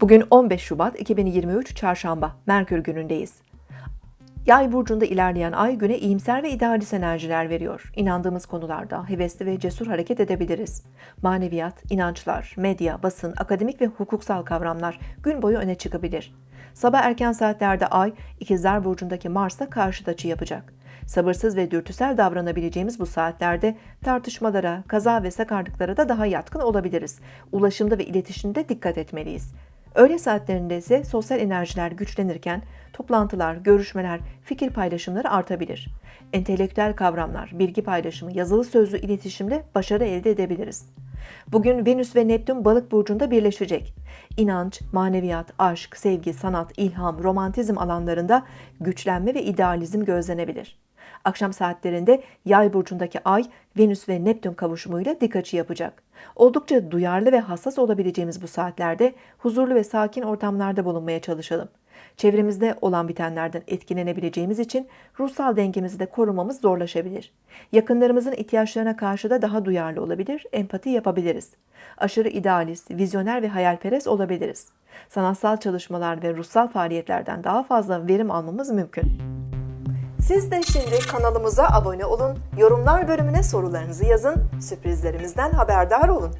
Bugün 15 Şubat 2023 Çarşamba, Merkür günündeyiz. Yay burcunda ilerleyen ay güne iyimser ve idealist enerjiler veriyor. İnandığımız konularda hevesli ve cesur hareket edebiliriz. Maneviyat, inançlar, medya, basın, akademik ve hukuksal kavramlar gün boyu öne çıkabilir. Sabah erken saatlerde ay İkizler burcundaki Mars'la karşıt açı yapacak. Sabırsız ve dürtüsel davranabileceğimiz bu saatlerde tartışmalara, kaza ve sakarlıklara da daha yatkın olabiliriz. Ulaşımda ve iletişimde dikkat etmeliyiz. Öğle saatlerinde ise sosyal enerjiler güçlenirken toplantılar, görüşmeler, fikir paylaşımları artabilir. Entelektüel kavramlar, bilgi paylaşımı, yazılı sözlü iletişimle başarı elde edebiliriz. Bugün Venüs ve Neptün balık burcunda birleşecek. İnanç, maneviyat, aşk, sevgi, sanat, ilham, romantizm alanlarında güçlenme ve idealizm gözlenebilir. Akşam saatlerinde Yay burcundaki Ay, Venüs ve Neptün kavuşumuyla dik açı yapacak. Oldukça duyarlı ve hassas olabileceğimiz bu saatlerde huzurlu ve sakin ortamlarda bulunmaya çalışalım. Çevremizde olan bitenlerden etkilenebileceğimiz için ruhsal dengemizi de korumamız zorlaşabilir. Yakınlarımızın ihtiyaçlarına karşı da daha duyarlı olabilir, empati yapabiliriz. Aşırı idealist, vizyoner ve hayalperest olabiliriz. Sanatsal çalışmalar ve ruhsal faaliyetlerden daha fazla verim almamız mümkün. Siz de şimdi kanalımıza abone olun, yorumlar bölümüne sorularınızı yazın, sürprizlerimizden haberdar olun.